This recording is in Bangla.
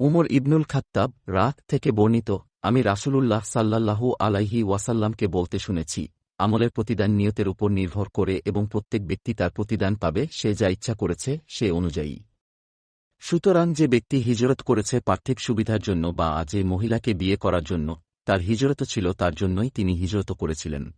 উমর ইবনুল খাত্তাব রাত থেকে বর্ণিত, আমি রাসূলুল্লাহ সাল্লাল্লাহু আলাইহি ওয়াসাল্লামকে বলতে শুনেছি, আমলের প্রতিদান নিয়তের উপর নির্ভর করে এবং প্রত্যেক ব্যক্তি তার প্রতিদান পাবে, সে যা ইচ্ছা করেছে, সে অনুযায়ী। সুতরাং যে ব্যক্তি হিজরত করেছে পার্থিব সুবিধার জন্য বা যে মহিলাকে বিয়ে করার জন্য, তার হিজরত ছিল তার জন্যই তিনি হিজরত করেছিলেন।